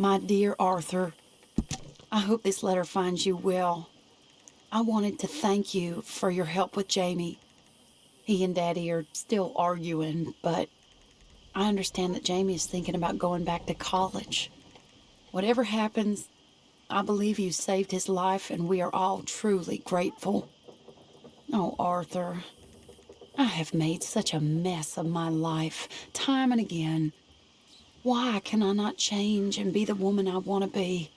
My dear Arthur, I hope this letter finds you well. I wanted to thank you for your help with Jamie. He and Daddy are still arguing, but I understand that Jamie is thinking about going back to college. Whatever happens, I believe you saved his life, and we are all truly grateful. Oh, Arthur, I have made such a mess of my life, time and again. Why can I not change and be the woman I want to be?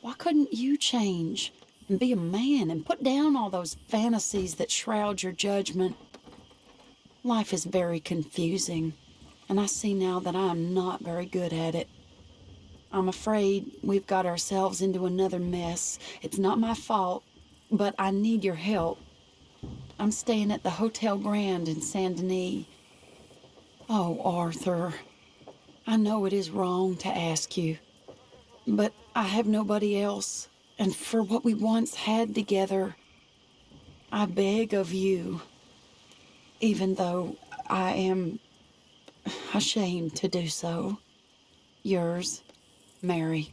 Why couldn't you change and be a man and put down all those fantasies that shroud your judgment? Life is very confusing, and I see now that I am not very good at it. I'm afraid we've got ourselves into another mess. It's not my fault, but I need your help. I'm staying at the Hotel Grand in Saint Denis. Oh, Arthur, I know it is wrong to ask you, but I have nobody else, and for what we once had together, I beg of you, even though I am ashamed to do so. Yours, Mary.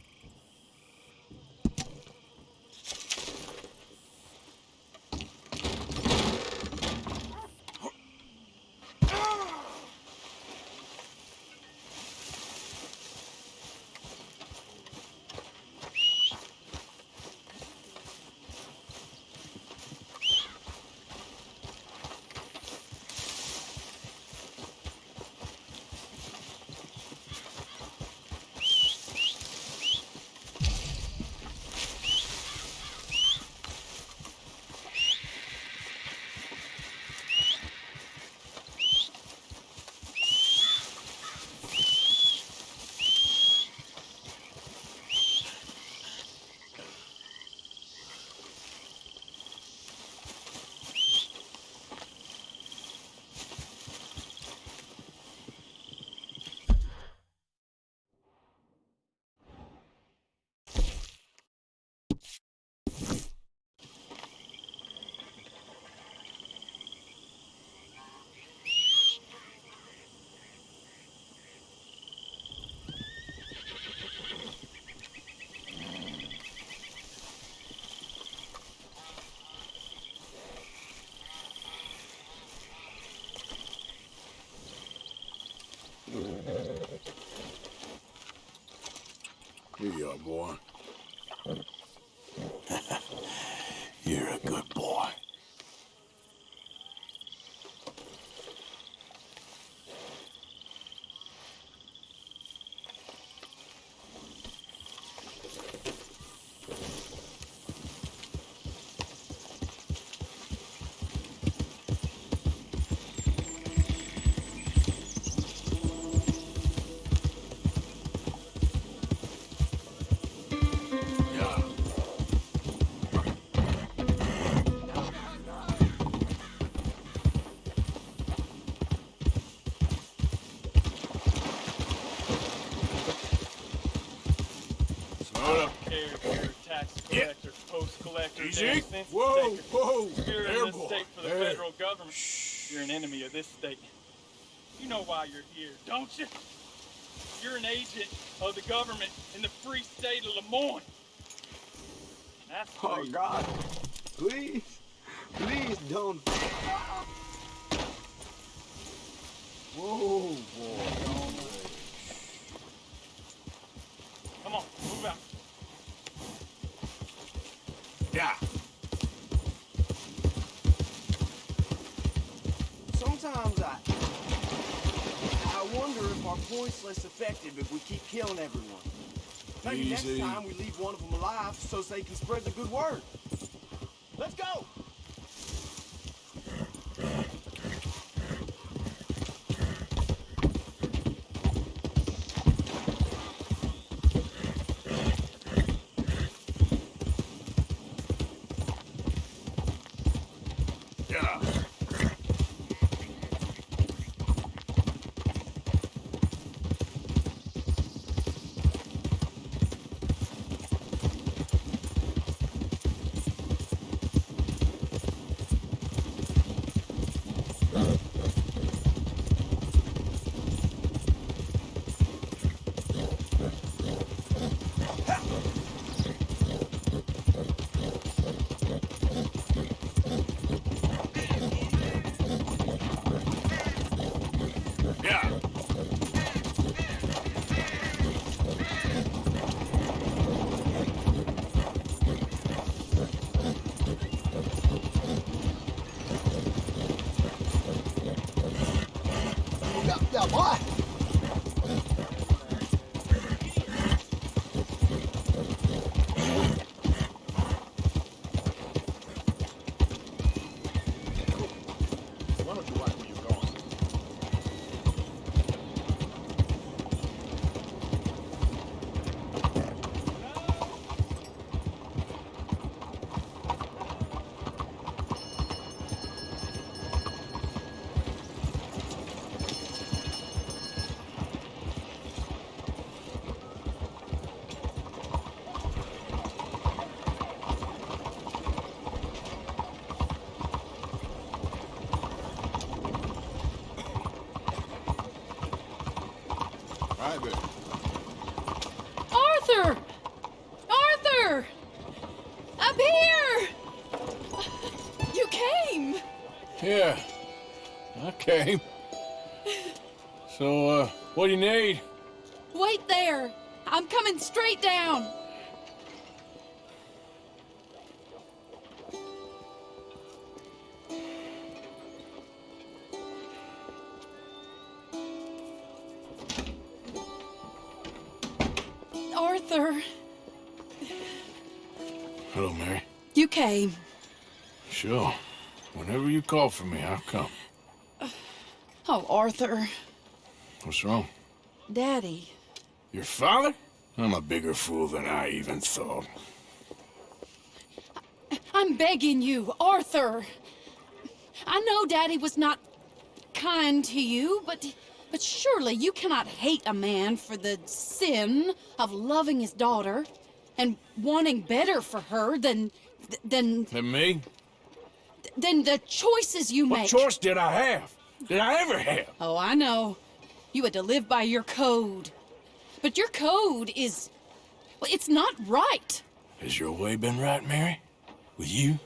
You are, boy. Post collector, Easy. Whoa, whoa. You're There, boy. state for the There. federal government. You're an enemy of this state. You know why you're here, don't you? You're an agent of the government in the free state of Lemoyne. That's Oh free. God, please, please don't. Whoa, boy. Come on, move out. Yeah. Sometimes I, I wonder if our point's less effective if we keep killing everyone. Maybe Easy. next time we leave one of them alive so they can spread the good word. Let's go. Yeah. Came. So, uh, what do you need? Wait there! I'm coming straight down! Arthur, Hello, Mary. you came. Sure. Whenever you call for me, I'll come. Arthur. What's wrong? Daddy. Your father? I'm a bigger fool than I even thought. I'm begging you, Arthur. I know Daddy was not kind to you, but but surely you cannot hate a man for the sin of loving his daughter and wanting better for her than than And me? than the choices you made. What make. choice did I have? Did I ever have? Oh, I know. You had to live by your code. But your code is well, it's not right. Has your way been right, Mary? With you?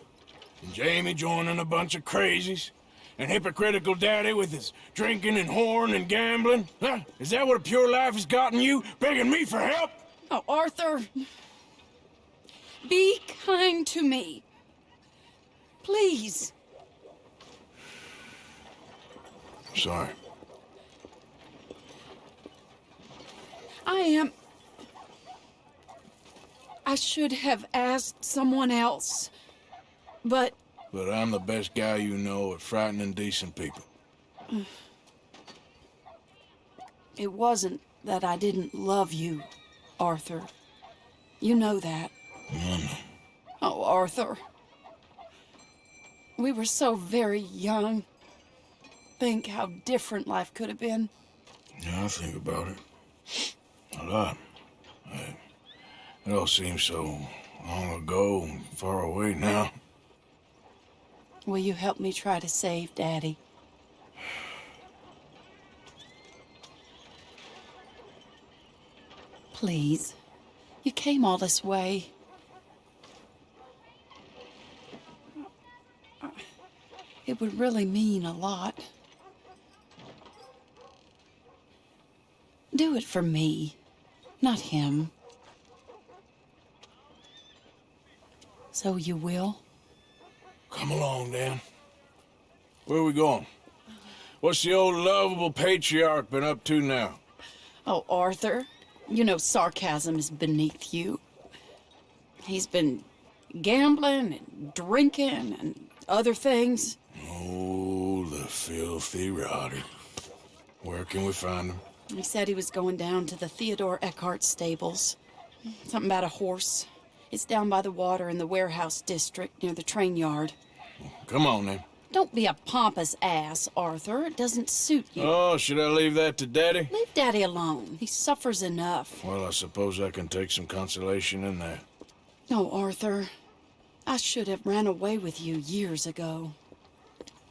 And Jamie joining a bunch of crazies? And hypocritical daddy with his drinking and whoring and gambling? Huh? Is that what a pure life has gotten you? Begging me for help? Oh, Arthur. Be kind to me. Please. Sorry. I am. I should have asked someone else. But But I'm the best guy you know at frightening decent people. it wasn't that I didn't love you, Arthur. You know that. Oh, Arthur. We were so very young. Think how different life could have been. Yeah, I think about it. A lot. I- It all seems so long ago and far away now. Will you help me try to save Daddy? Please. You came all this way. It would really mean a lot. Do it for me, not him. So you will? Come along, Dan. Where are we going? What's the old lovable patriarch been up to now? Oh, Arthur, you know sarcasm is beneath you. He's been gambling and drinking and other things. Oh, the filthy rotter. Where can we find him? He said he was going down to the Theodore Eckhart stables. Something about a horse. It's down by the water in the warehouse district near the train yard. Come on, then. Don't be a pompous ass, Arthur. It doesn't suit you. Oh, should I leave that to Daddy? Leave Daddy alone. He suffers enough. Well, I suppose I can take some consolation in that. No, Arthur. I should have ran away with you years ago.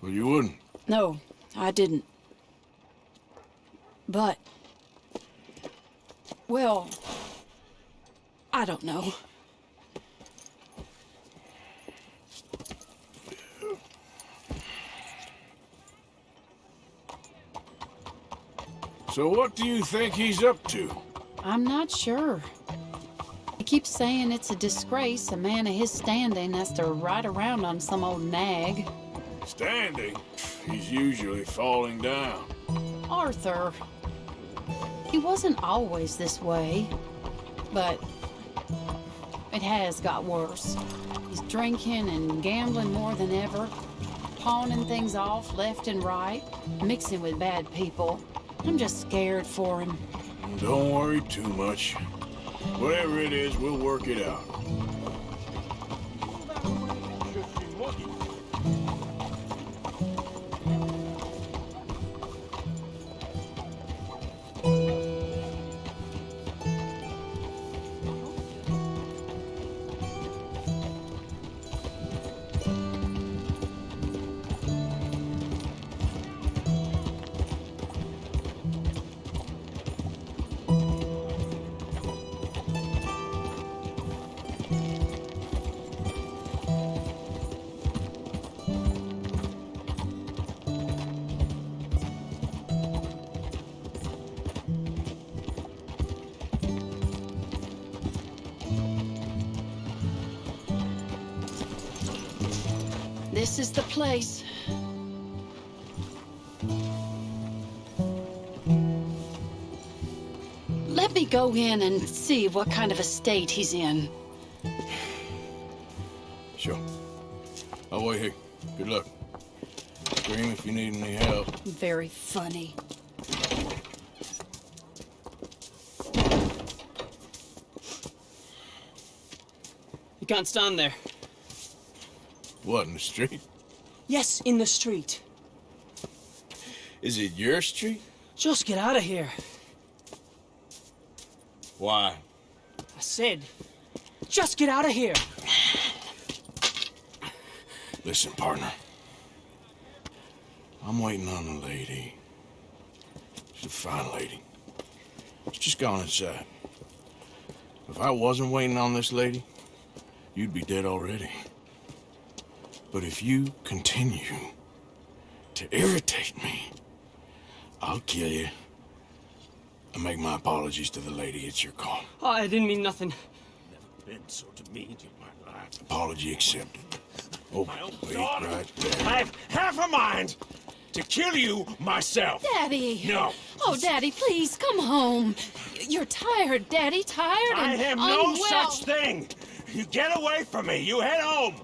Well, you wouldn't. No, I didn't. But. Well. I don't know. So what do you think he's up to? I'm not sure. He keeps saying it's a disgrace a man of his standing has to ride around on some old nag. Standing. He's usually falling down. Arthur. He wasn't always this way, but it has got worse. He's drinking and gambling more than ever, pawning things off left and right, mixing with bad people. I'm just scared for him. Don't worry too much. Whatever it is, we'll work it out. Place. Let me go in and see what kind of a state he's in. Sure. I'll wait here. Good luck. Scream if you need any help. Very funny. You can't stand there. What, in the street? Yes, in the street. Is it your street? Just get out of here. Why? I said, just get out of here. Listen, partner. I'm waiting on a lady. She's a fine lady. She's just gone inside. If I wasn't waiting on this lady, you'd be dead already. But if you continue to irritate me, I'll kill you. And make my apologies to the lady. It's your call. Oh, I didn't mean nothing. Never been so demeaned in my life. Apology accepted. Oh, wait, daughter. right there. I have half a mind to kill you myself. Daddy! No. Oh, Daddy, please, come home. You're tired, Daddy, tired I and have no unwell. such thing. You get away from me. You head home.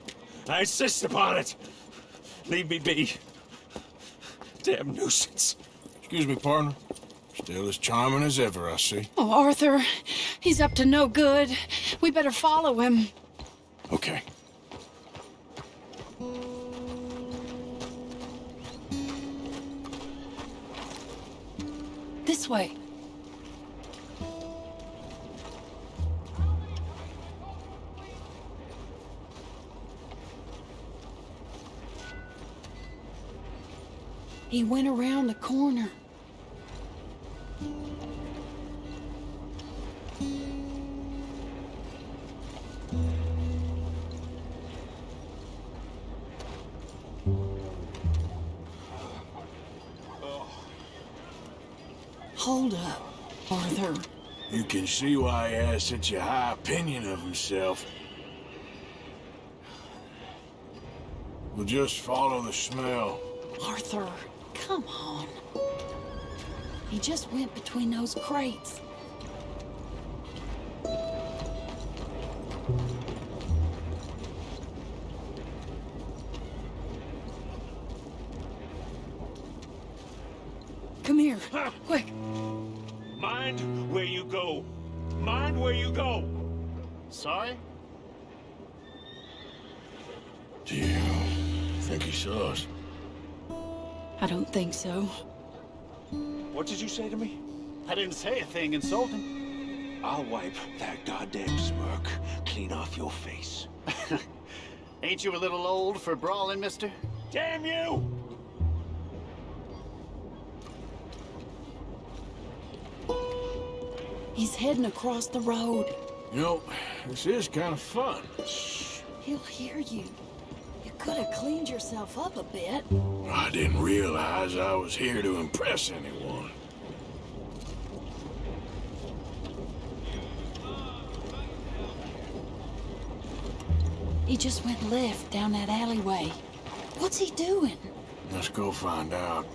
I insist upon it. Leave me be. Damn nuisance. Excuse me, partner. Still as charming as ever, I see. Oh, Arthur, he's up to no good. We better follow him. Okay. This way. He went around the corner. Hold up, Arthur. You can see why he has such a high opinion of himself. We'll just follow the smell. Arthur, come on. He just went between those crates. Come here, quick. Mind where you go. Mind where you go. Sorry? Do you think he saw us? I don't think so. What did you say to me? I didn't say a thing insulting. I'll wipe that goddamn smirk clean off your face. Ain't you a little old for brawling, mister? Damn you! He's heading across the road. You know, this is kind of fun. Shh. He'll hear you. You could have cleaned yourself up a bit. I didn't realize I was here to impress anyone. He just went left down that alleyway. What's he doing? Let's go find out.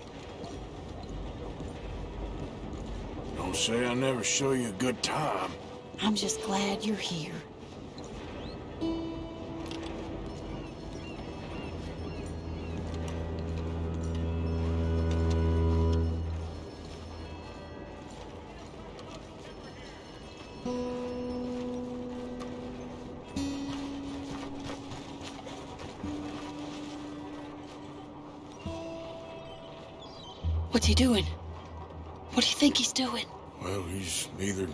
Don't say I never show you a good time. I'm just glad you're here. What's he doing? What do you think he's doing? Well, he's either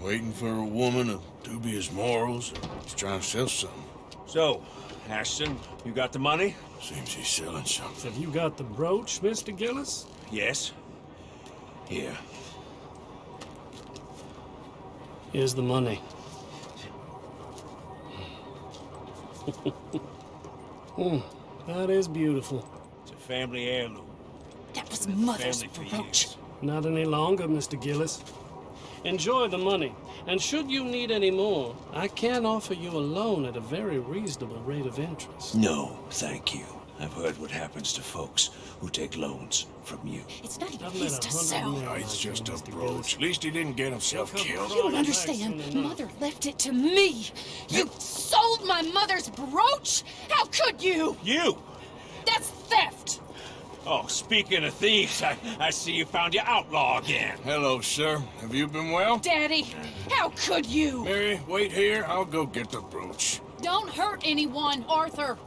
waiting for a woman of dubious morals or he's trying to sell something. So, Ashton, you got the money? Seems he's selling something. Have you got the brooch, Mr. Gillis? Yes. Here. Here's the money. Hmm, that is beautiful. It's a family heirloom. That was Mother's Family for brooch. Not any longer, Mr. Gillis. Enjoy the money, and should you need any more, I can offer you a loan at a very reasonable rate of interest. No, thank you. I've heard what happens to folks who take loans from you. It's not even I've his a to sell. No, it's just a brooch. At least he didn't get himself killed. You don't understand. Mother left it to me. You sold my mother's brooch? How could you? You! That's theft. Oh, speaking of thieves, I, I see you found your outlaw again. Hello, sir. Have you been well? Daddy, how could you? Mary, wait here. I'll go get the brooch. Don't hurt anyone, Arthur.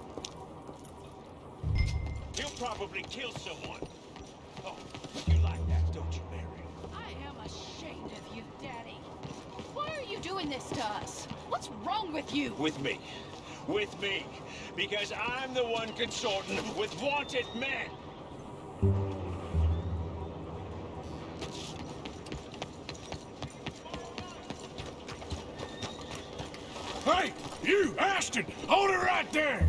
He'll probably kill someone. Oh, you like that, don't you, Mary? I am ashamed of you, Daddy. Why are you doing this to us? What's wrong with you? With me. With me. Because I'm the one consorting with wanted men. Hey, you, Ashton! Hold it right there!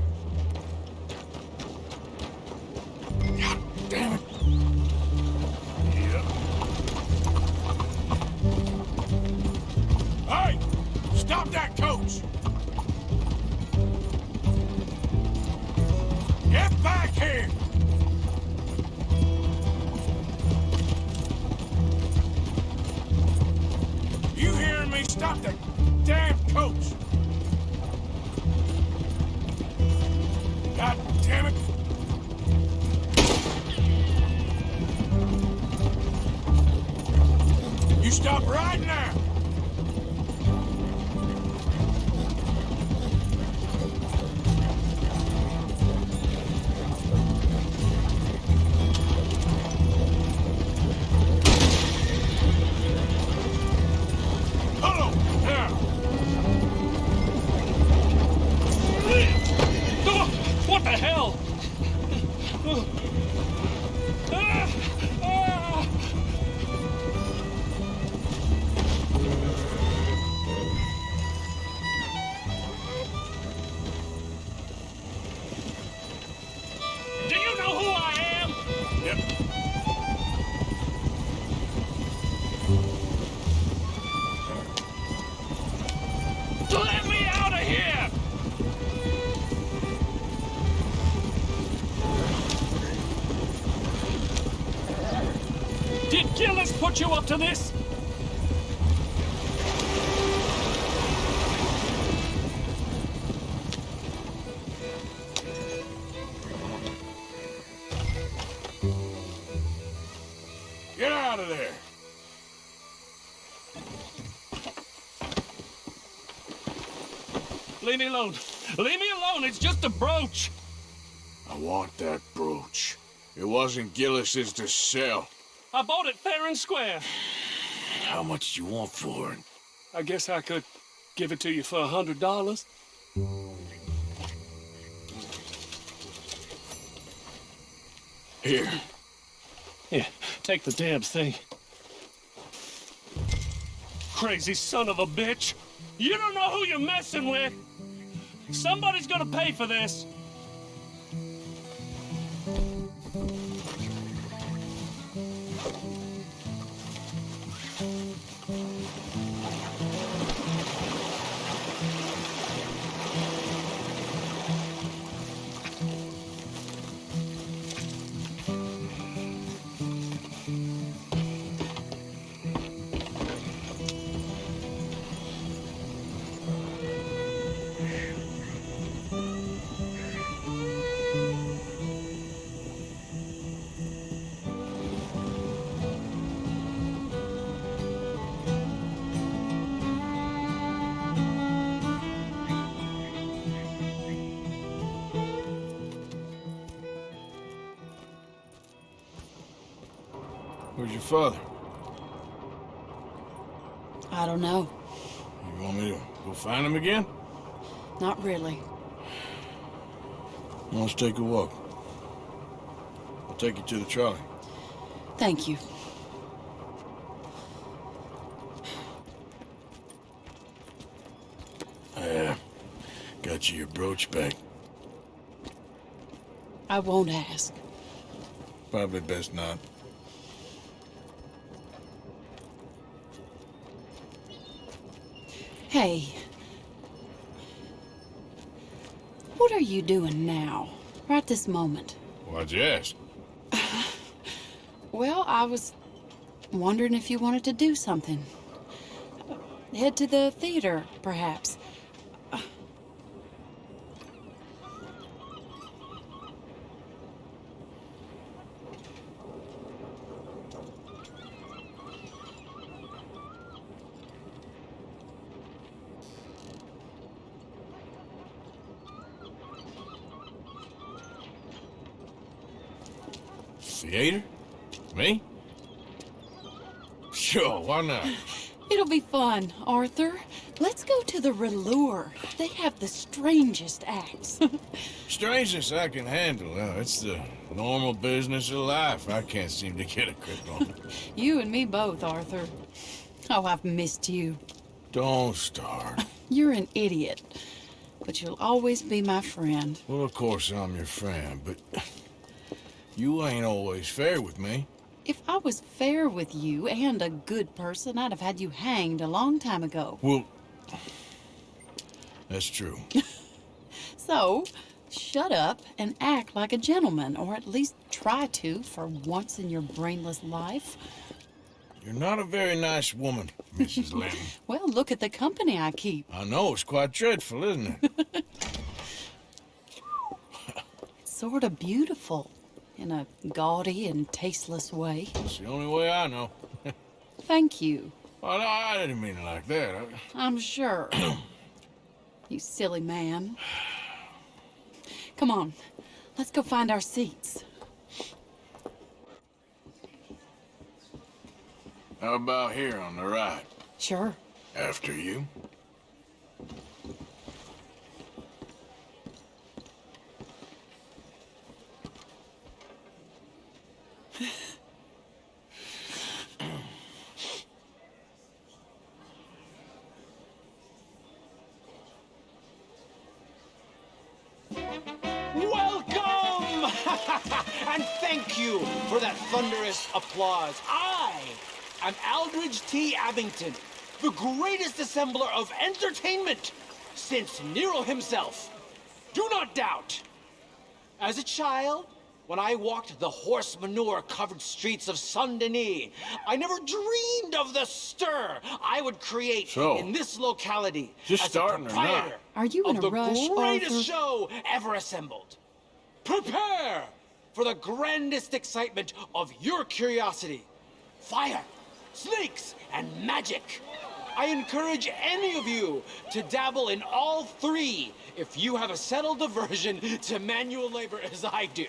God damn it. Yep. Hey! Stop that coach! Get back here! You hearing me? Stop that put you up to this? Get out of there! Leave me alone. Leave me alone. It's just a brooch. I want that brooch. It wasn't Gillis's to sell. I bought it fair and square. How much do you want for it? I guess I could give it to you for a hundred dollars. Here. Here, take the damn thing. Crazy son of a bitch. You don't know who you're messing with. Somebody's gonna pay for this. Father? I don't know. You want me to go find him again? Not really. Let's take a walk. I'll take you to the trolley. Thank you. Yeah. Uh, got you your brooch back. I won't ask. Probably best not. Hey. What are you doing now? Right this moment. You ask? Well, I was wondering if you wanted to do something. Head to the theater, perhaps. Theater? Me? Sure, why not? Fun, Arthur. Let's go to the Râleur. They have the strangest acts. strangest I can handle. Uh, it's the normal business of life. I can't seem to get a grip on. It. You and me both, Arthur. Oh, I've missed you. Don't start. You're an idiot, but you'll always be my friend. Well, of course I'm your friend, but you ain't always fair with me. If I was fair with you and a good person, I'd have had you hanged a long time ago. Well, that's true. So, shut up and act like a gentleman, or at least try to for once in your brainless life. You're not a very nice woman, Mrs. Linton. Well, look at the company I keep. I know, it's quite dreadful, isn't it? Sort of beautiful in a gaudy and tasteless way. It's the only way I know. Thank you. Well, no, I didn't mean it like that. I- I'm sure. you silly man. Come on, let's go find our seats. How about here on the right? Sure. After you? Applause. I am Aldridge T. Abington, the greatest assembler of entertainment since Nero himself. Do not doubt. As a child, when I walked the horse manure covered streets of Saint Denis, I never dreamed of the stir I would create So, in this locality just as starting a or not? Are you in of a the rush, greatest Arthur? show ever assembled. Prepare for the grandest excitement of your curiosity. Fire, snakes, and magic. I encourage any of you to dabble in all three if you have a settled aversion to manual labor as I do.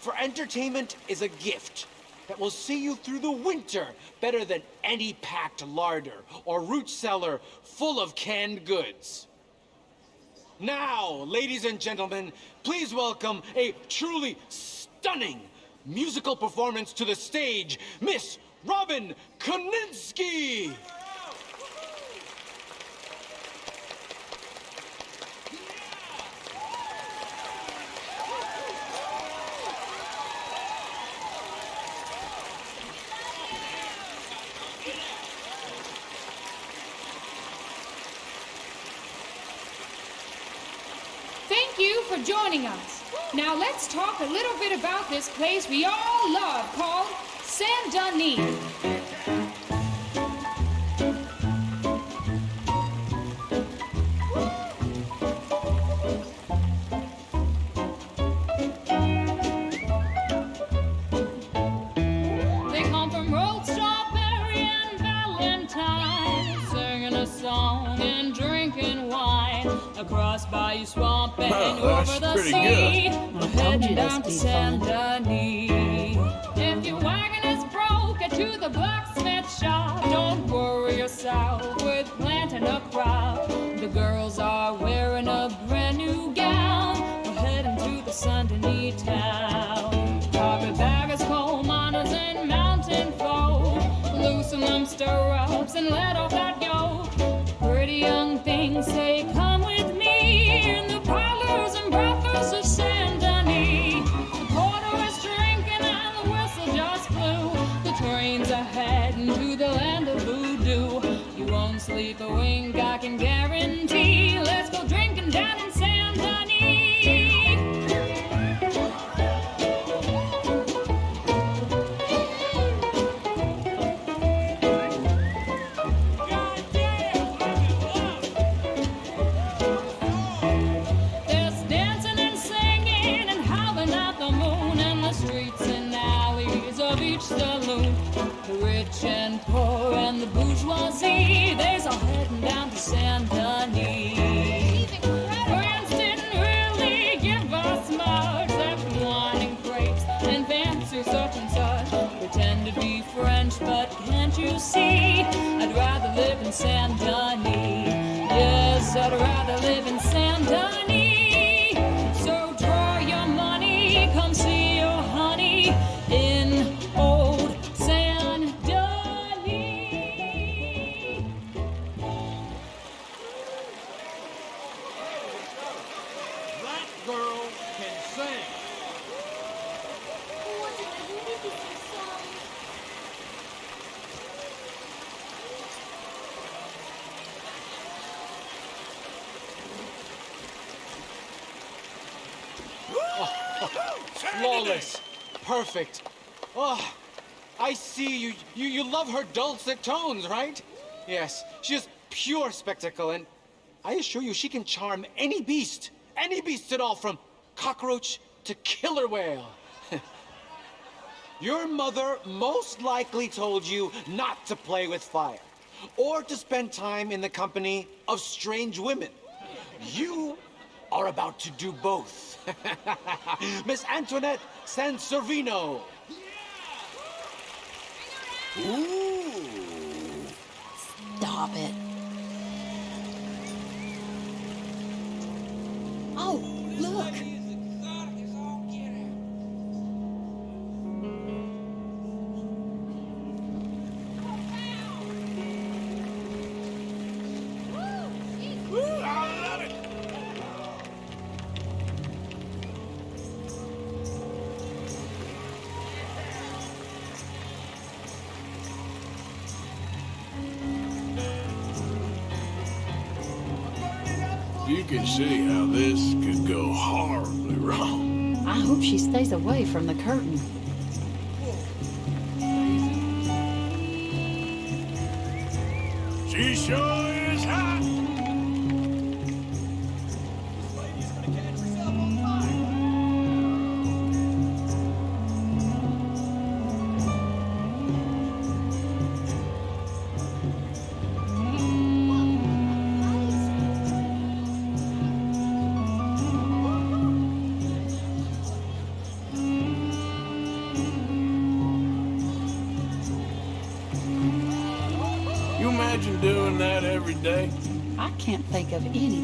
For entertainment is a gift that will see you through the winter better than any packed larder or root cellar full of canned goods. Now, ladies and gentlemen, please welcome a truly stunning musical performance to the stage, Miss Robin Koninsky. Thank you for joining us. Now let's talk a little bit about this place we all love called Saint Denis. They come from Rhodes Strawberry and Valentine, singing a song and drinking wine across Bayou Swamp and that's over the sea. Told you this sleep a wink, I can guarantee. Let's go drinking down in Saint Denis. Yes, I'd rather live in Saint Denis. So draw your money, come see your honey in old Saint Denis. That girl can sing. Flawless. Perfect. Oh, I see you. You you love her dulcet tones, right? Yes, she is pure spectacle, and I assure you she can charm any beast. Any beast at all, from cockroach to killer whale. Your mother most likely told you not to play with fire, or to spend time in the company of strange women. You are about to do both. Miss Antoinette Sansorvino. Stop it. Can see how this could go horribly wrong. I hope she stays away from the curtain. She sure of anything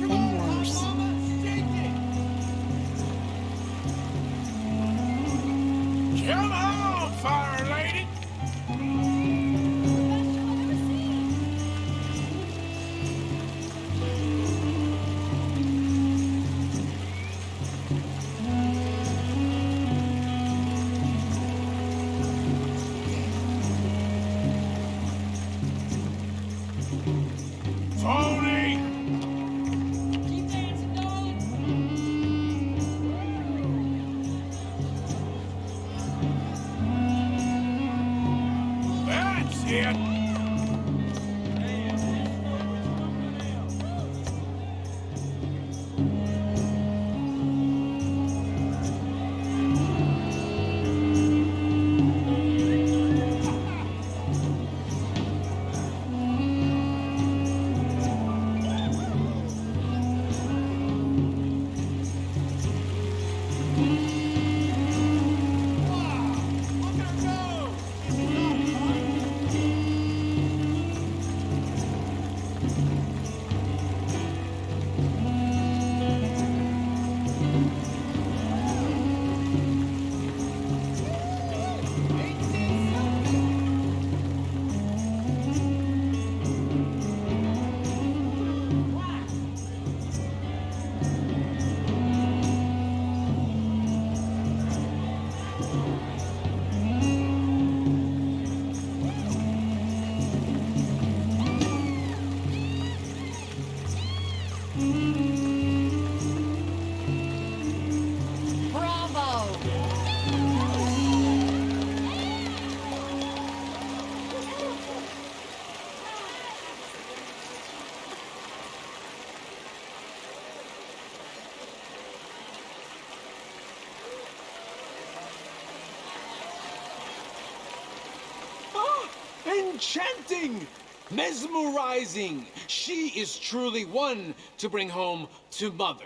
enchanting! Mesmerizing! She is truly one to bring home to mother.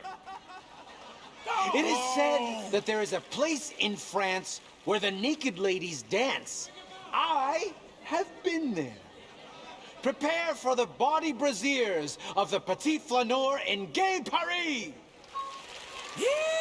It is said that there is a place in France where the naked ladies dance. I have been there. Prepare for the body braziers of the Petit Flaneur in Gay Paris! Yee-haw!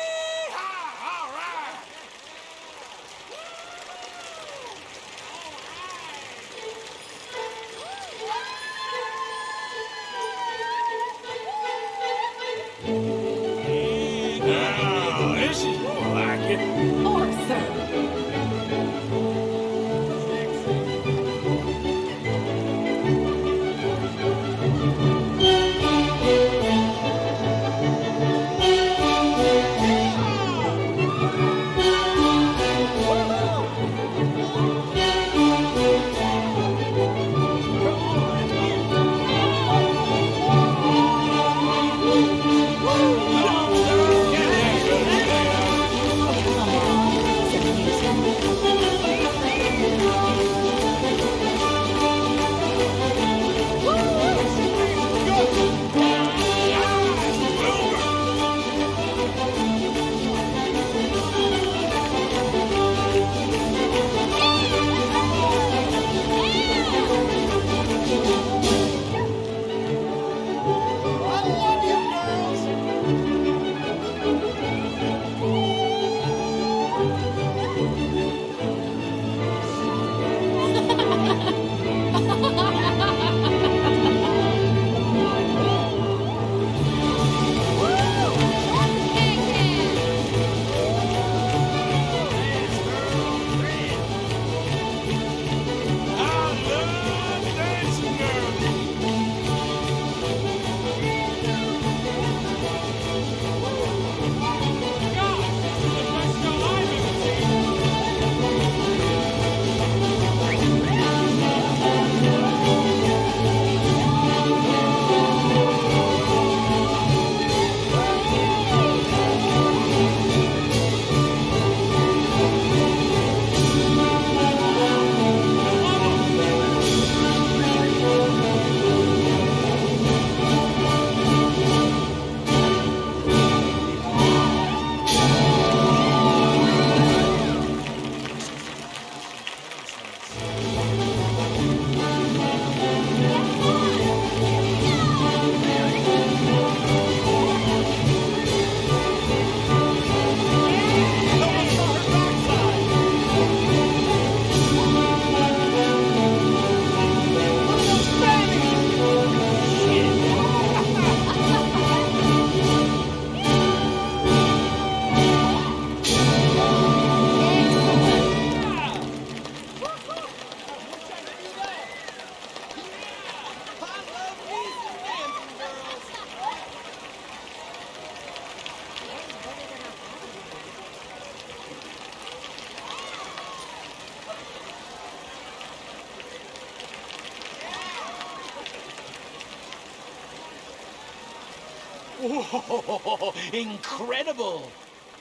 Incredible!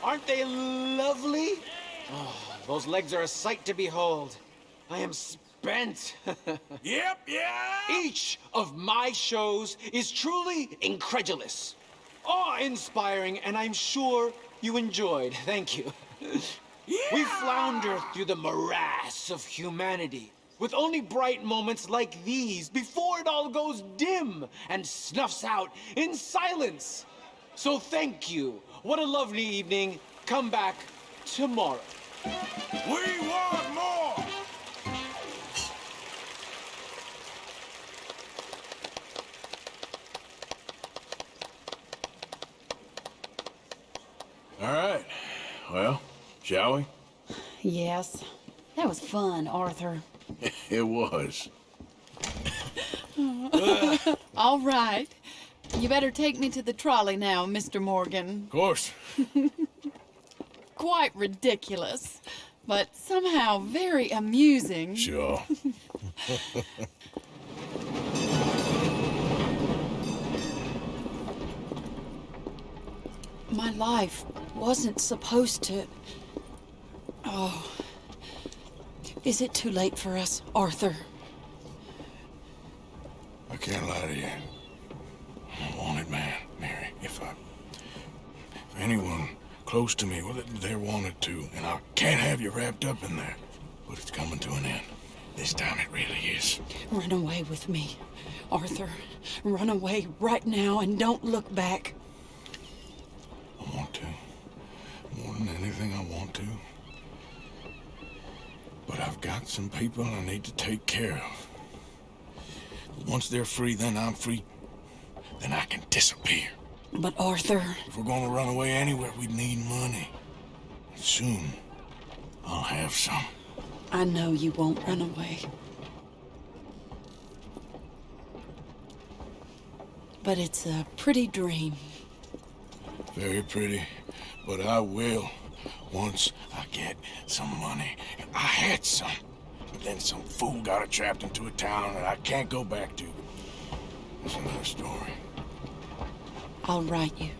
Aren't they lovely? Oh, those legs are a sight to behold. I am spent. Yep, yeah. Each of my shows is truly incredulous, awe-inspiring, and I'm sure you enjoyed. Thank you. We flounder through the morass of humanity with only bright moments like these before it all goes dim and snuffs out in silence. So thank you. What a lovely evening. Come back tomorrow. We want more. All right. Well, shall we? Yes. That was fun, Arthur. It was. All right. You better take me to the trolley now, Mr. Morgan. Of course. Quite ridiculous, but somehow very amusing. Sure. My life wasn't supposed to. Oh. Is it too late for us, Arthur? I can't lie to you. Anyone close to me, well, they're wanted to, And I can't have you wrapped up in there. But it's coming to an end. This time it really is. Run away with me, Arthur. Run away right now and don't look back. I want to. More than anything, I want to. But I've got some people I need to take care of. Once they're free, then I'm free. Then I can disappear. But Arthur, If we're gonna run away anywhere, we need money. Soon, I'll have some. I know you won't run away. But it's a pretty dream. Very pretty, but I will once I get some money. I had some, but then some fool got it trapped into a town that I can't go back to. It's another story. I'll write you.